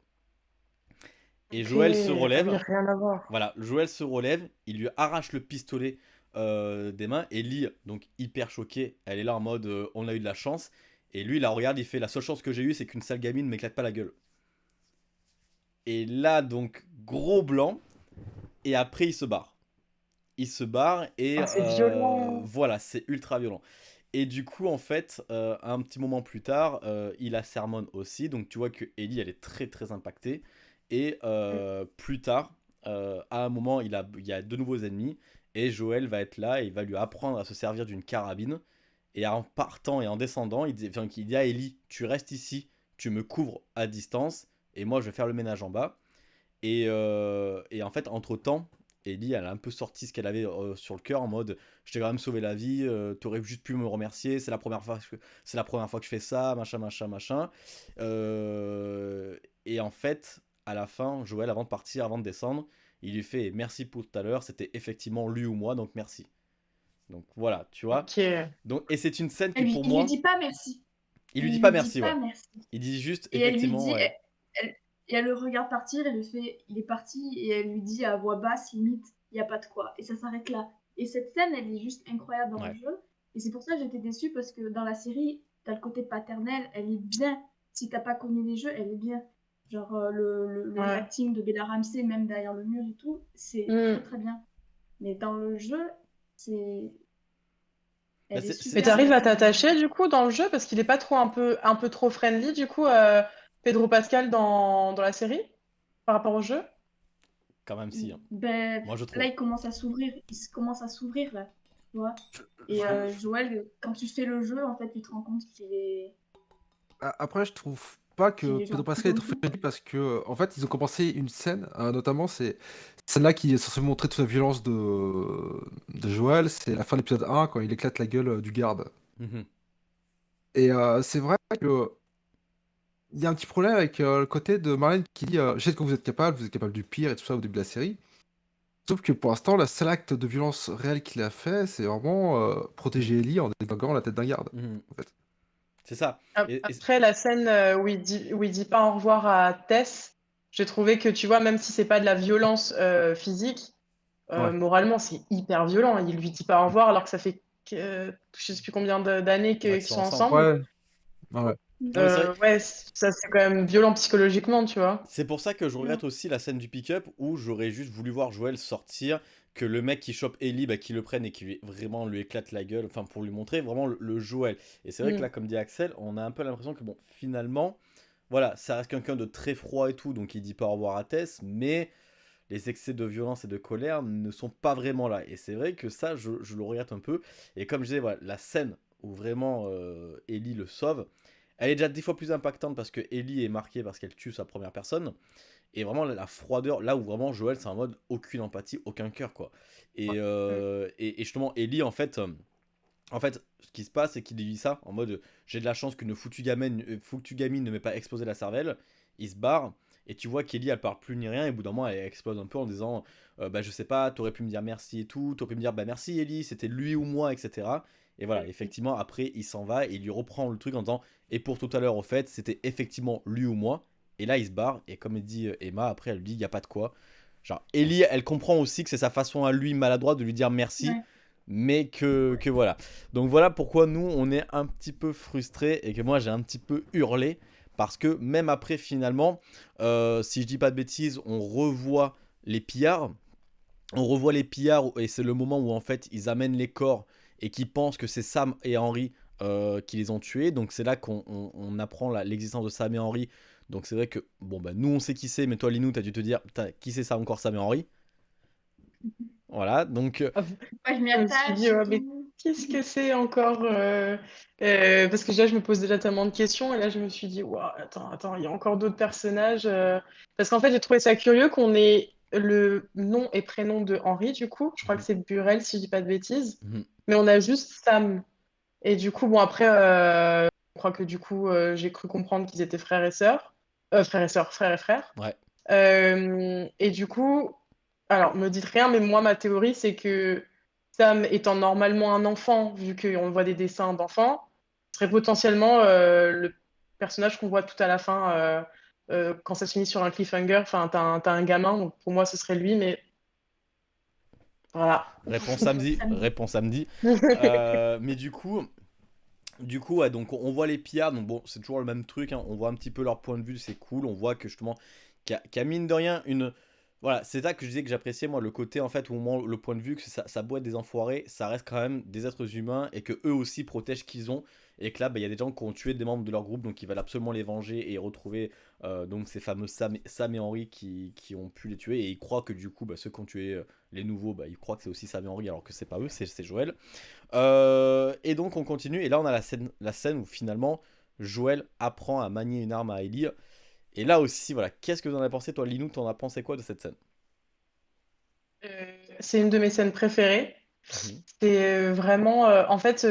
Et Joël se relève. Rien à voir. Voilà, Joël se relève. Il lui arrache le pistolet euh, des mains. Et Lee, donc hyper choquée, elle est là en mode euh, on a eu de la chance. Et lui, il la regarde, il fait la seule chance que j'ai eue, c'est qu'une sale gamine m'éclate pas la gueule. Et là, donc, gros blanc. Et après, il se barre. Il se barre et. Ah, c'est violent. Euh, voilà, c'est ultra violent. Et du coup, en fait, un petit moment plus tard, il a sermon aussi. Donc, tu vois que Ellie, elle est très très impactée. Et mm. plus tard, à un moment, il, a, il y a de nouveaux ennemis. Et Joël va être là et il va lui apprendre à se servir d'une carabine. Et en partant et en descendant, il dit, à Ellie, tu restes ici, tu me couvres à distance, et moi je vais faire le ménage en bas. Et, euh, et en fait, entre-temps, Ellie, elle a un peu sorti ce qu'elle avait euh, sur le cœur en mode je t'ai quand même sauvé la vie, euh, tu aurais juste pu me remercier, c'est la première fois que c'est la première fois que je fais ça, machin machin machin. et en fait, à la fin, Joël avant de partir, avant de descendre, il lui fait merci pour tout à l'heure, c'était effectivement lui ou moi, donc merci. Donc voilà, tu vois. Donc, et c'est une scène qui lui, pour il moi. lui dit pas merci. Il lui dit pas merci, dit pas merci. Il dit juste, Et elle lui effectivement, dit, ouais. elle, elle- et elle le regarde partir, elle lui fait, il est parti, et elle lui dit à voix basse, limite, il n'y a pas de quoi. Et ça s'arrête là. Et cette scène, elle est juste incroyable dans Ouais. le jeu. Et c'est pour ça que j'étais déçue, parce que dans la série, t'as le côté paternel, elle est bien. Si t'as pas connu les jeux, elle est bien. Genre euh, le, le, le Ouais. acting de Bella Ramsey, même derrière le mur et tout, c'est Mm. très très bien. Mais dans le jeu, c'est... Bah, Mais t'arrives à t'attacher du coup dans le jeu parce qu'il est pas trop un peu un peu trop friendly du coup euh, Pedro Pascal dans, dans la série par rapport au jeu? Quand même, si. hein. Ben, Moi, je trouve. Là, il commence à s'ouvrir. Il commence à s'ouvrir, là. Tu vois Et euh, Joël, quand tu fais le jeu, en fait, tu te rends compte qu'il est... Après, je trouve pas que Pedro Pascal est friendly parce que, en fait, ils ont commencé une scène, euh, notamment, c'est celle-là qui est censée montrer toute la violence de, de Joël, c'est la fin de l'épisode 1 quand il éclate la gueule euh, du garde. Mhm. Et euh, c'est vrai que il y a un petit problème avec euh, le côté de Marlène qui dit euh, Je sais que vous êtes capable, vous êtes capable du pire et tout ça au début de la série. Sauf que pour l'instant, le seul acte de violence réel qu'il a fait, c'est vraiment euh, protéger Ellie en déglinguant la tête d'un garde. Mhm. En fait. C'est ça. Ap- Et- et- Après la scène euh, où il dit où il dit pas au revoir à Tess, j'ai trouvé que tu vois même si c'est pas de la violence euh, physique, euh, Ouais. moralement c'est hyper violent. Il lui dit pas au revoir alors que ça fait que, je sais plus combien d'années Ouais, qu'ils sont ensemble. ensemble. Ouais. Euh, ça c'est quand même violent psychologiquement, tu vois. C'est pour ça que je regrette aussi la scène du pick-up où j'aurais juste voulu voir Joël sortir, que le mec qui chope Ellie, bah, qui le prenne et qui lui, vraiment lui éclate la gueule, enfin pour lui montrer vraiment le, le Joël. Et c'est vrai que Mm. là, comme dit Axel, on a un peu l'impression que bon, finalement, voilà, ça reste quelqu'un de très froid et tout, donc il dit pas au revoir à Tess, mais les excès de violence et de colère ne sont pas vraiment là. Et c'est vrai que ça, je, je le regrette un peu. Et comme je disais, voilà, la scène où vraiment euh, Ellie le sauve, elle est déjà dix fois plus impactante parce que Ellie est marquée parce qu'elle tue sa première personne. Et vraiment la, la froideur, là où vraiment Joël c'est en mode aucune empathie, aucun cœur quoi. Et, euh, et, et justement Ellie en fait, euh, en fait ce qui se passe c'est qu'il dit ça en mode j'ai de la chance qu'une foutue gamine, euh, foutue gamine ne m'ait pas explosé la cervelle. Il se barre et tu vois qu'Ellie elle parle plus ni rien et au bout d'un moment elle explose un peu en disant euh, bah je sais pas, t'aurais pu me dire merci et tout, t'aurais pu me dire bah merci Ellie, c'était lui ou moi etc. Et voilà, effectivement après il s'en va et il lui reprend le truc en disant et pour tout à l'heure au fait c'était effectivement lui ou moi. Et là, il se barre, et comme dit euh, Emma, après, elle lui dit, il n'y a pas de quoi. Genre, Ellie, elle comprend aussi que c'est sa façon à lui, maladroite, de lui dire merci, Ouais. mais que, que voilà. Donc voilà pourquoi nous, on est un petit peu frustrés, et que moi, j'ai un petit peu hurlé, parce que même après, finalement, euh, si je dis pas de bêtises, on revoit les pillards, on revoit les pillards, et c'est le moment où, en fait, ils amènent les corps, et qui pensent que c'est Sam et Henry euh, qui les ont tués, donc c'est là qu'on on- on apprend l'existence de Sam et Henry, donc c'est vrai que, bon, bah, nous on sait qui c'est, mais toi, Linou, t'as dû te dire, Putain, qui c'est ça encore, Sam et Henry? Voilà, donc, euh, Moi, je m'y Je me suis attache. tout. Qu'est-ce que c'est encore euh, euh, Parce que déjà, je me pose déjà tellement de questions, et là, je me suis dit, Ouah, attends, attends, il y a encore d'autres personnages. euh. Parce qu'en fait, j'ai trouvé ça curieux qu'on ait le nom et prénom de Henri, du coup. Je crois que c'est Burel, si je dis pas de bêtises. Mhm. Mais on a juste Sam. Et du coup, bon, après, euh, je crois que du coup, euh, j'ai cru comprendre qu'ils étaient frères et sœurs. Euh, frères et sœurs, frères et frères. Ouais. Euh, et du coup, alors, me dites rien, mais moi, ma théorie, c'est que Sam étant normalement un enfant, vu qu'on voit des dessins d'enfants, serait potentiellement euh, le personnage qu'on voit tout à la fin quand ça se finit sur un cliffhanger. Enfin, t'as un, un gamin, donc pour moi, ce serait lui, mais voilà. réponse samedi, réponse samedi. Mais du coup, du coup, donc on voit les pillards, donc bon, c'est toujours le même truc, hein, on voit un petit peu leur point de vue, c'est cool, on voit que justement, qu'il y a mine de rien une... Voilà, c'est ça que je disais que j'appréciais, moi, le côté, en fait, où le point de vue que ça, ça boit des enfoirés, ça reste quand même des êtres humains, et que eux aussi protègent qu'ils ont, et que là, bah, il y a des gens qui ont tué des membres de leur groupe, donc ils veulent absolument les venger et retrouver euh, donc ces fameux Sam, Sam et Henry qui, qui ont pu les tuer, et ils croient que du coup, bah, ceux qui ont tué euh, les nouveaux, bah, ils croient que c'est aussi Sam et Henry, alors que c'est pas eux, c'est c'est Joël. Euh, et donc on continue, et là on a la scène, la scène où finalement Joël apprend à manier une arme à Ellie. Et là aussi, voilà, qu'est-ce que vous en avez pensé, toi, Linou, t'en as pensé quoi de cette scène? Euh, c'est une de mes scènes préférées. Mhm. C'est euh, vraiment, euh, en fait,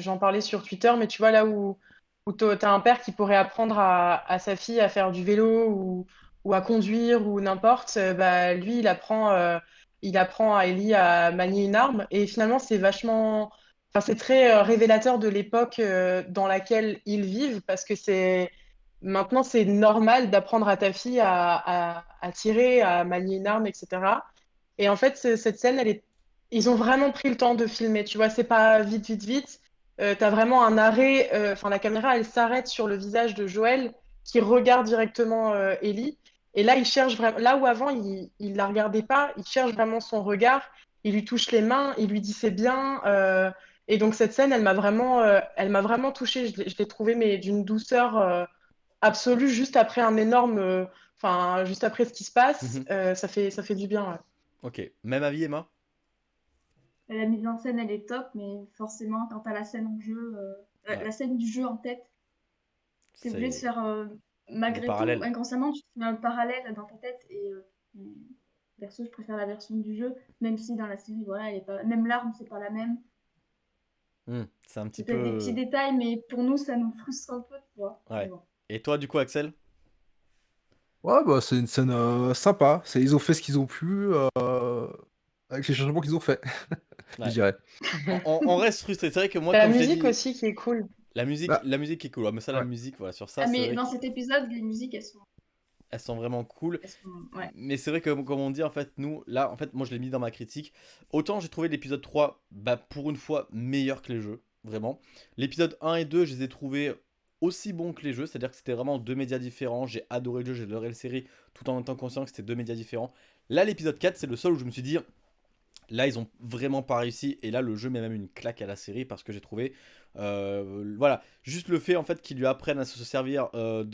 j'en parlais sur Twitter, mais tu vois là où, où tu as un père qui pourrait apprendre à, à sa fille à faire du vélo ou, ou à conduire ou n'importe, bah, lui, il apprend euh, il apprend à Ellie à manier une arme. Et finalement, c'est vachement. Enfin, c'est très révélateur de l'époque dans laquelle ils vivent parce que c'est. Maintenant, c'est normal d'apprendre à ta fille à, tirer, à manier une arme, etc. Et en fait, cette scène, ils ont vraiment pris le temps de filmer. Tu vois, c'est pas vite, vite, vite. Euh, tu as vraiment un arrêt. Enfin, la caméra, elle s'arrête sur le visage de Joël qui regarde directement euh, Ellie. Et là, il cherche vraiment. Là où avant, il ne la regardait pas, il cherche vraiment son regard. Il lui touche les mains, il lui dit c'est bien. Euh, et donc, cette scène, elle m'a vraiment, elle m'a vraiment touchée. Je l'ai trouvée, mais d'une douceur absolue, juste après un énorme. Enfin, juste après ce qui se passe. Mhm. ça, fait, ça fait du bien. Ok. Même avis, Emma? La mise en scène, elle est top, mais forcément, quand tu as la scène en jeu, la scène du jeu en tête, c'est obligé de faire, euh, malgré tout, inconsciemment, tu fais un parallèle dans ta tête. Et euh, perso, je préfère la version du jeu, même si dans la série, voilà, elle est pas... même l'arme, c'est pas la même. Mmh, c'est un petit peu. des petits détails, mais pour nous, ça nous frustre un peu, tu vois. Ouais. Et toi, du coup, Axel? Ouais, bah, c'est une scène euh, sympa. C'est, ils ont fait ce qu'ils ont pu avec les changements qu'ils ont fait, je dirais. On, reste frustré. C'est vrai que moi, La musique aussi qui est cool. La musique, bah la musique est cool. mais ça, la musique, voilà, sur ça. Ah, mais dans cet épisode, les musiques, elles sont. Elles sont vraiment cool. Mais c'est vrai que, comme on dit, en fait, nous, là, en fait, moi, je l'ai mis dans ma critique. Autant j'ai trouvé l'épisode 3, bah, pour une fois, meilleur que les jeux. Vraiment. L'épisode 1 et 2, je les ai trouvés aussi bons que les jeux. C'est-à-dire que c'était vraiment deux médias différents. J'ai adoré le jeu, j'ai adoré la série, tout en étant conscient que c'était deux médias différents. Là, l'épisode 4, c'est le seul où je me suis dit, Là, ils ont vraiment pas réussi. Et là, le jeu met même une claque à la série parce que j'ai trouvé. Euh, voilà, juste le fait en fait qu'ils lui apprennent à se servir euh,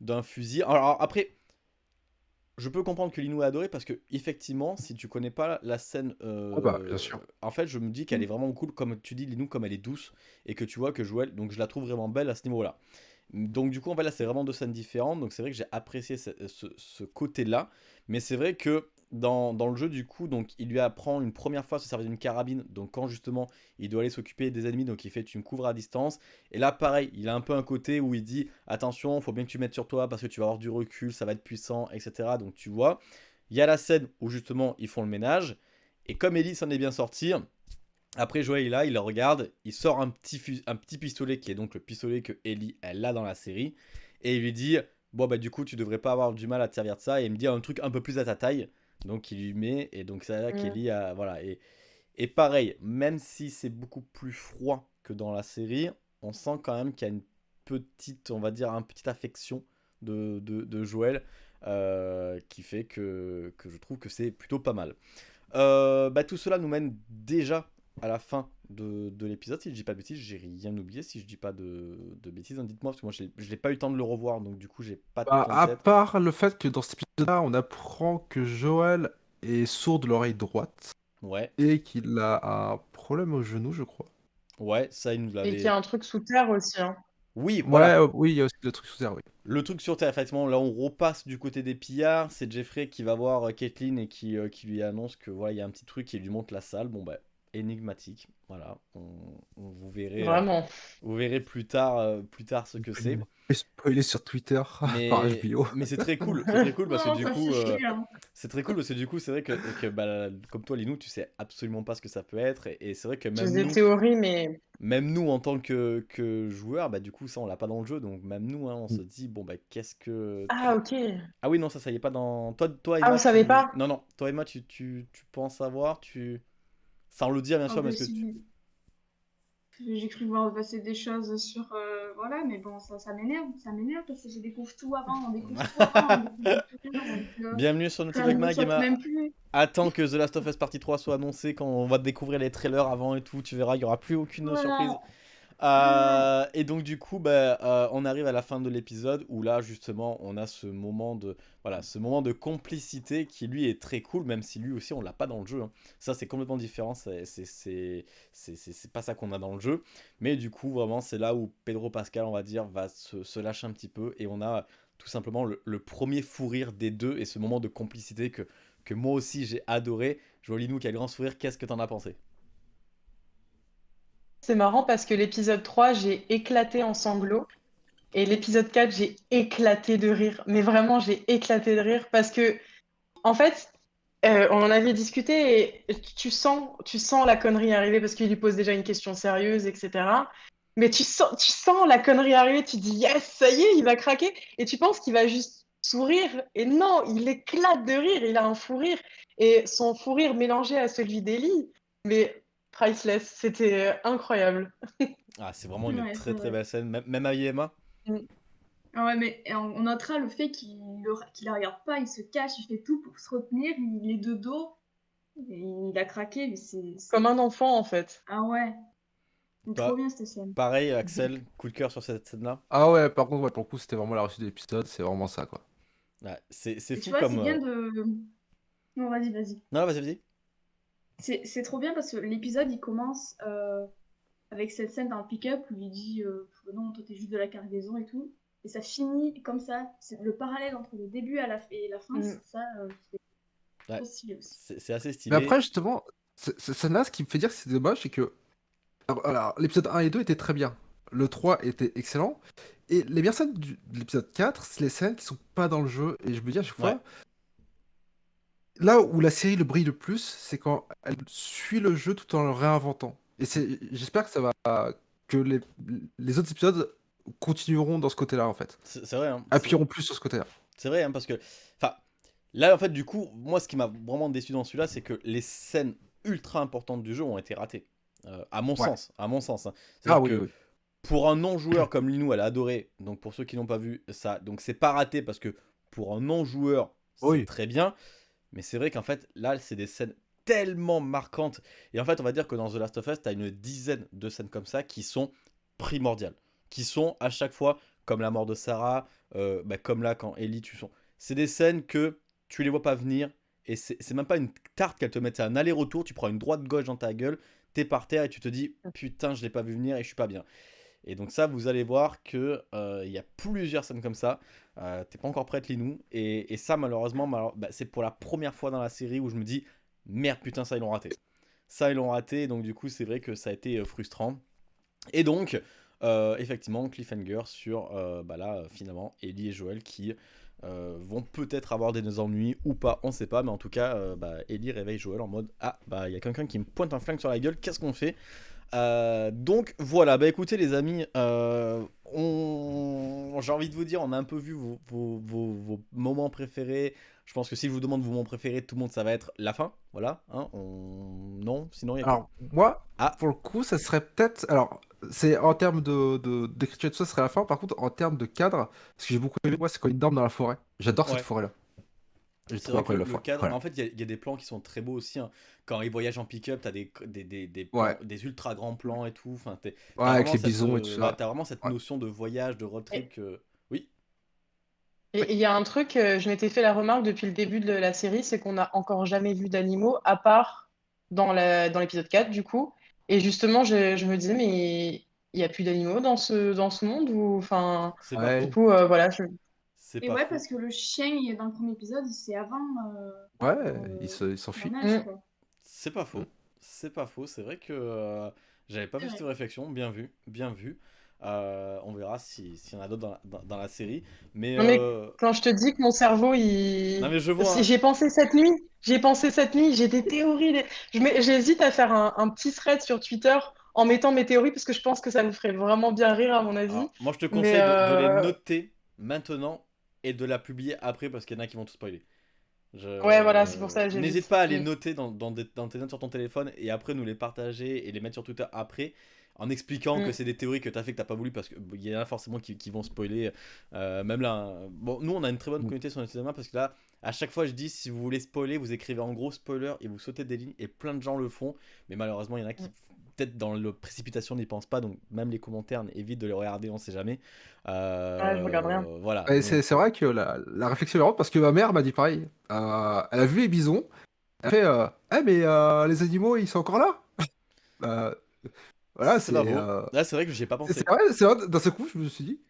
d'un fusil. Alors, après, je peux comprendre que Linou a adoré parce que effectivement, si tu connais pas la scène, euh, ah bah, bien sûr. en fait, je me dis qu'elle est vraiment cool, comme tu dis Linou, comme elle est douce et que tu vois que Joël, donc je la trouve vraiment belle à ce niveau-là. Donc du coup, en fait, là, c'est vraiment deux scènes différentes. Donc c'est vrai que j'ai apprécié ce côté-là, mais c'est vrai que dans, le jeu, du coup, donc il lui apprend une première fois à se servir d'une carabine. Donc quand justement il doit aller s'occuper des ennemis, donc il fait tu me couvres à distance. Et là, pareil, il a un peu un côté où il dit attention, faut bien que tu mettes sur toi parce que tu vas avoir du recul, ça va être puissant, etc. Donc tu vois, il y a la scène où justement ils font le ménage. Et comme Ellie s'en est bien sorti, après Joël là, il le regarde, il sort un petit, un petit pistolet qui est donc le pistolet que Ellie elle a dans la série. Et il lui dit bon bah du coup tu devrais pas avoir du mal à te servir de ça. Et il me dit un truc un peu plus à ta taille. Donc il lui met, et donc c'est là qu'Ellie a. Voilà. Et, et pareil, même si c'est beaucoup plus froid que dans la série, on sent quand même qu'il y a une petite, on va dire, une petite affection de, de, Joël euh, qui fait que, que je trouve que c'est plutôt pas mal. Euh, bah, tout cela nous mène déjà à la fin de, de l'épisode. Si je dis pas de bêtises, j'ai rien oublié. Si je dis pas de, de bêtises, hein, dites-moi, parce que moi je n'ai pas eu le temps de le revoir, donc du coup j'ai pas bah, À part le fait que dans cet épisode-là, on apprend que Joël est sourd de l'oreille droite. Ouais. Et qu'il a un problème au genou, je crois. Ouais, ça il nous l'avait. Et qu'il y a un truc sous terre aussi. Hein. Oui, voilà. Ouais, oui, il y a aussi le truc sous terre, oui. Le truc sur terre, effectivement, là on repasse du côté des pillards. C'est Jeffrey qui va voir euh, Caitlyn et qui, euh, qui lui annonce que voilà, il y a un petit truc qui lui montre la salle. Bon, bah, énigmatique. Voilà, on, vous verrez. Euh, Vraiment. vous verrez plus tard, euh, plus tard ce que c'est. Spoiler sur Twitter mais, par HBO. Mais c'est très cool, c'est très cool parce que du coup, euh, c'est très cool parce que du coup, c'est vrai que, que bah, comme toi, Linou, tu sais absolument pas ce que ça peut être et, c'est vrai que même nous, des théories, mais même nous en tant que, que joueurs, bah du coup, ça on l'a pas dans le jeu, donc même nous, hein, on se mm. dit bon bah qu'est-ce que ah ok ah oui non ça ça y est pas dans toi toi Emma, ah vous savez pas non non toi Emma tu, tu, tu penses savoir tu sans le dire, bien sûr, parce que J'ai cru voir passer des choses sur. Euh, voilà, mais bon, ça, ça m'énerve. Ça m'énerve parce que je découvre tout avant. On découvre tout avant. Euh, Bienvenue sur notre Mag, Emma. Attends que The Last of Us Partie 3 soit annoncé quand on va découvrir les trailers avant et tout. Tu verras, il n'y aura plus aucune surprise. Euh, et donc du coup, bah, euh, on arrive à la fin de l'épisode où là justement on a ce moment de voilà ce moment de complicité qui lui est très cool, même si lui aussi on l'a pas dans le jeu. Hein. Ça c'est complètement différent, c'est pas ça qu'on a dans le jeu. Mais du coup vraiment c'est là où Pedro Pascal on va dire va se, lâcher un petit peu et on a tout simplement le, premier fou rire des deux et ce moment de complicité que, que moi aussi j'ai adoré. Jolinou le grand sourire, qu'est-ce que t'en as pensé? C'est marrant parce que l'épisode 3, j'ai éclaté en sanglots. Et l'épisode 4, j'ai éclaté de rire. Mais vraiment, j'ai éclaté de rire parce que, en fait, euh, on en avait discuté et tu sens, la connerie arriver parce qu'il lui pose déjà une question sérieuse, etc. Mais tu sens, tu sens la connerie arriver, tu dis yes, ça y est, il va craquer. Et tu penses qu'il va juste sourire. Et non, il éclate de rire, il a un fou rire. Et son fou rire mélangé à celui d'Ellie, mais priceless, c'était euh, incroyable. ah, c'est vraiment une très très belle scène, même, même à Yema. Mm. Ah ouais, mais on notera le fait qu'il ne la regarde pas, il se cache, il fait tout pour se retenir, il est de dos, il a craqué. Mais c'est, Comme un enfant en fait. Ah ouais. Bah, trop bien cette scène. Pareil, Axel, coup de cœur sur cette scène-là. Ah ouais, par contre, ouais, pour le coup, c'était vraiment la réussite de l'épisode, c'est vraiment ça quoi. c'est, c'est fou comme. C'est bien euh, de. Non, vas-y, vas-y. Non, vas-y, vas-y. C'est, c'est trop bien parce que l'épisode il commence euh, avec cette scène dans le pick-up où il dit euh, Non, toi t'es juste de la cargaison et tout et ça finit comme ça. C'est le parallèle entre le début à la et la fin, mm. ça, euh, c'est assez stylé. Mais après, justement, ça là, ce qui me fait dire que c'est dommage, c'est que alors, l'épisode 1 et 2 étaient très bien. Le 3 était excellent. Et les meilleures scènes de l'épisode 4, c'est les scènes qui sont pas dans le jeu. Et je me dis à chaque fois, là où la série le brille le plus, c'est quand elle suit le jeu tout en le réinventant. Et j'espère que ça va que les, les autres épisodes continueront dans ce côté-là, en fait. C'est vrai. Hein, Appuieront plus sur ce côté-là. C'est vrai, hein, parce que. Enfin, là, en fait, du coup, moi, ce qui m'a vraiment déçu dans celui-là, c'est que les scènes ultra importantes du jeu ont été ratées. Euh, à mon sens. À mon sens. Hein. Ah, oui, que Pour un non-joueur comme Linou, elle a adoré. Donc, pour ceux qui n'ont pas vu ça, donc c'est pas raté parce que pour un non-joueur, c'est très bien. Mais c'est vrai qu'en fait, là, c'est des scènes tellement marquantes. Et en fait, on va dire que dans The Last of Us, tu as une dizaine de scènes comme ça qui sont primordiales qui sont à chaque fois, comme la mort de Sarah, euh, bah, comme là quand Ellie tue son. C'est des scènes que tu les vois pas venir, et c'est même pas une tarte qu'elle te met, c'est un aller-retour, tu prends une droite-gauche dans ta gueule, t'es par terre et tu te dis putain, je l'ai pas vu venir et je suis pas bien. Et donc ça, vous allez voir que euh, il y a plusieurs scènes comme ça. Euh, t'es pas encore prête, Linou. Et, et ça, malheureusement, bah, c'est pour la première fois dans la série où je me dis merde, putain, ça ils l'ont raté. Ça ils l'ont raté. Donc du coup, c'est vrai que ça a été frustrant. Et donc, euh, effectivement, cliffhanger sur, euh, bah là, finalement, Ellie et Joël qui euh, vont peut-être avoir des ennuis ou pas, on sait pas, mais en tout cas, bah, Ellie réveille Joël en mode Ah, bah, il y a quelqu'un qui me pointe un flingue sur la gueule, qu'est-ce qu'on fait? Donc voilà, bah écoutez les amis, on... j'ai envie de vous dire, on a un peu vu vos, vos, vos moments préférés, je pense que si je vous demande vos moments préférés, tout le monde, ça va être la fin. Voilà. Hein, on... Non, sinon il y a. Alors, moi, ah. pour le coup, ça serait peut-être. Alors, c'est en termes de, d'écriture de tout ça, ce serait la fin. Par contre, en termes de cadre, ce que j'ai beaucoup aimé, moi, c'est quand il dorment dans la forêt. J'adore cette forêt-là. C'est vrai que le, cadre, en fait, il y, a des plans qui sont très beaux aussi. Hein. Quand ils voyagent en pick-up, t'as des, des, des, des, des, ultra grands plans et tout. Enfin, ouais, avec les bisons et tout ça. T'as vraiment cette notion de voyage, de road trip que... Et il y a un truc, euh, je m'étais fait la remarque depuis le début de la série, c'est qu'on n'a encore jamais vu d'animaux, à part dans l'épisode 4, du coup. Et justement, je, me disais, mais il n'y a plus d'animaux dans ce, dans ce monde ou enfin du coup euh, voilà et ouais parce que le chien il est dans le premier épisode c'est avant euh, ouais il s'enfuit mm. c'est pas faux c'est pas faux c'est vrai que j'avais pas vu cette réflexion bien vu bien vu euh, on verra s'il y en a d'autres dans, la série. Mais, euh, quand je te dis que mon cerveau, il. Non, mais je vois. J'ai pensé cette nuit. J'ai pensé cette nuit. J'ai des théories. J'hésite à faire un, petit thread sur Twitter en mettant mes théories parce que je pense que ça me ferait vraiment bien rire, à mon avis. moi, je te conseille de, les euh, noter maintenant et de la publier après parce qu'il y en a qui vont tout spoiler. Ouais, voilà, c'est pour ça. N'hésite pas à les noter dans, dans, dans, tes notes sur ton téléphone et après nous les partager et les mettre sur Twitter après en expliquant que mm. c'est des théories que tu as fait que t'as pas voulu parce qu'il y en a forcément qui, vont spoiler. Euh, même là, bon, nous on a une très bonne mm. communauté sur notre cinéma parce que là, à chaque fois je dis si vous voulez spoiler, vous écrivez en gros spoiler et vous sautez des lignes et plein de gens le font, mais malheureusement il y en a qui mm. Peut-être dans la précipitation n'y pensent pas, donc même les commentaires évitent de les regarder, on sait jamais. Euh, je regarde rien. voilà. C'est vrai que la, réflexion est marrante parce que ma mère m'a dit pareil. Euh, elle a vu les bisons. Elle fait Eh, mais les animaux, ils sont encore là? Voilà, c'est. Euh... Là, c'est vrai que j'ai pas pensé. C'est vrai, c'est vrai, d'un seul coup, je me suis dit.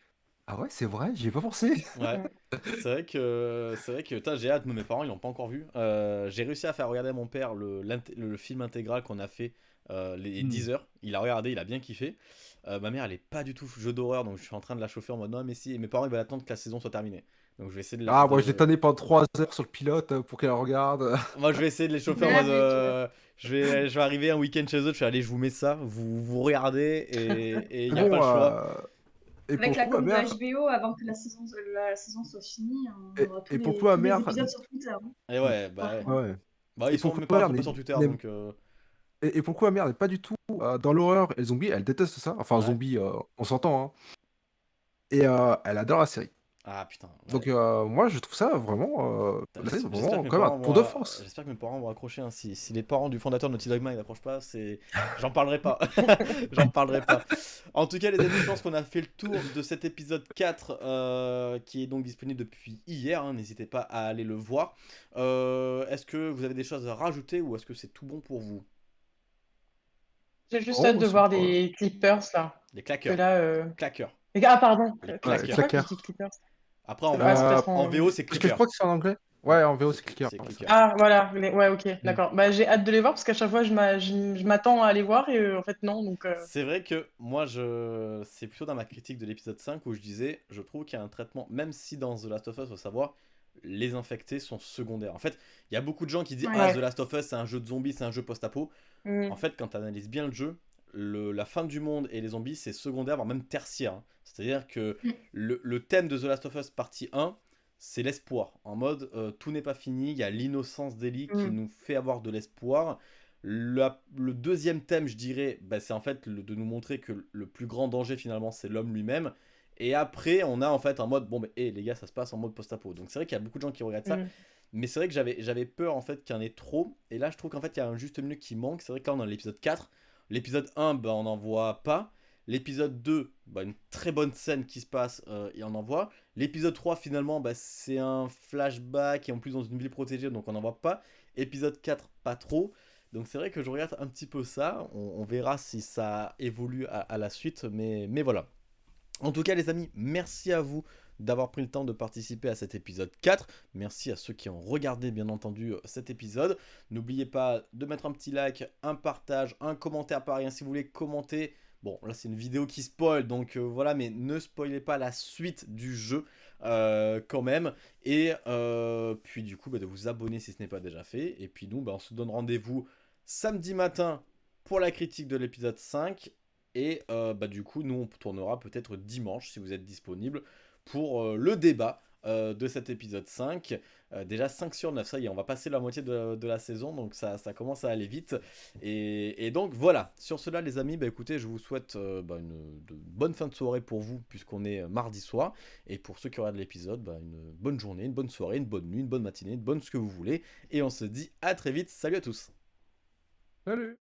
Ah ouais, c'est vrai, j'y ai pas pensé. Ouais. c'est vrai que c'est vrai que j'ai hâte, mais mes parents ils l'ont pas encore vu. Euh, j'ai réussi à faire regarder à mon père le, le film intégral qu'on a fait euh, les 10 hmm. heures. Il a regardé, il a bien kiffé. ma mère, elle est pas du tout jeu d'horreur, donc je suis en train de la chauffer en mode non, mais si. Et mes parents, ils veulent attendre que la saison soit terminée. Donc je vais essayer de la. Ah, moi, j'ai tanné pendant 3 heures sur le pilote pour qu'elle regarde. moi, je vais essayer de les chauffer en mode. je, vais, je vais arriver un week-end chez eux, je vais aller, je vous mets ça, vous, vous regardez, et il n'y a pas le choix. Et Avec la com de HBO, avant que la saison, la saison soit finie, on et, tous et les, pourquoi tous les épisodes sur Twitter. Hein. Et ouais, bah, ouais. bah ils sont même pas sur Twitter, donc... Euh... Et, et, pourquoi mère n'est pas du tout euh, dans l'horreur et les zombies, elle déteste ça. Enfin, ouais. zombies, euh, on s'entend. Hein. Et euh, elle adore la série. Ah putain. Donc euh, moi je trouve ça vraiment, euh, vraiment comme un tour de force. J'espère que mes parents vont accrocher. Hein. Si, si, les parents du fondateur de Naughty Dog ils n'accrochent pas, c'est, j'en parlerai pas. j'en parlerai pas. En tout cas les amis, je pense qu'on a fait le tour de cet épisode 4 euh, qui est donc disponible depuis hier. Hein. N'hésitez pas à aller le voir. Euh, est-ce que vous avez des choses à rajouter ou est-ce que c'est tout bon pour vous? J'ai juste oh, hâte de voir des clippers là. Des claqueurs. Là, Claqueurs. Ah pardon. Les claqueurs. Après, en, en, VO, c'est clicker. Parce que je crois que c'est en anglais. Ouais, en VO, c'est clicker. Ah, voilà. Ouais, ok, mm. d'accord. Bah, j'ai hâte de les voir parce qu'à chaque fois, je m'attends à les voir et euh, en fait, non. Donc, euh. C'est vrai que moi, je... c'est plutôt dans ma critique de l'épisode 5 où je disais, je trouve qu'il y a un traitement, même si dans The Last of Us, faut savoir, les infectés sont secondaires. En fait, il y a beaucoup de gens qui disent, ah, The Last of Us, c'est un jeu de zombies, c'est un jeu post-apo. Mm. En fait, quand tu analyses bien le jeu, la fin du monde et les zombies, c'est secondaire, voire même tertiaire. Hein. C'est-à-dire que mm. le, thème de The Last of Us partie 1, c'est l'espoir. En mode, euh, tout n'est pas fini, il y a l'innocence d'Ellie qui mm. nous fait avoir de l'espoir. Le, deuxième thème, je dirais, bah, c'est en fait de nous montrer que le plus grand danger, finalement, c'est l'homme lui-même. Et après, on a en fait un mode, bon, bah, les gars, ça se passe en mode post-apo. Donc c'est vrai qu'il y a beaucoup de gens qui regardent ça. Mm. Mais c'est vrai que j'avais peur, en fait, qu'il y en ait trop. Et là, je trouve qu'en fait, il y a un juste milieu qui manque. C'est vrai que là, on a l'épisode 4. L'épisode 1, bah, on n'en voit pas. L'épisode 2, bah, une très bonne scène qui se passe, euh, et on en voit. L'épisode 3, finalement, bah, c'est un flashback, et en plus dans une ville protégée, donc on n'en voit pas. Épisode 4, pas trop. Donc c'est vrai que je regarde un petit peu ça. On, verra si ça évolue à, la suite, mais, mais voilà. En tout cas, les amis, merci à vous d'avoir pris le temps de participer à cet épisode 4. Merci à ceux qui ont regardé bien entendu cet épisode. N'oubliez pas de mettre un petit like, un partage, un commentaire par rien si vous voulez commenter Bon, là c'est une vidéo qui spoil, donc euh, voilà, mais ne spoilez pas la suite du jeu euh, quand même. Et euh, puis du coup, bah, de vous abonner si ce n'est pas déjà fait. Et puis nous, bah, on se donne rendez-vous samedi matin pour la critique de l'épisode 5. Et bah, du coup, nous, on tournera peut-être dimanche, si vous êtes disponible, pour le débat euh, de cet épisode 5. Euh, déjà 5 sur 9, ça y est, on va passer la moitié de, la saison, donc ça, ça, commence à aller vite. Et, donc voilà, sur cela les amis, bah, écoutez, je vous souhaite euh, bah, une bonne fin de soirée pour vous, puisqu'on est mardi soir. Et pour ceux qui regardent l'épisode, bah, une bonne journée, une bonne soirée, une bonne nuit, une bonne matinée, une bonne ce que vous voulez. Et on se dit à très vite, salut à tous Salut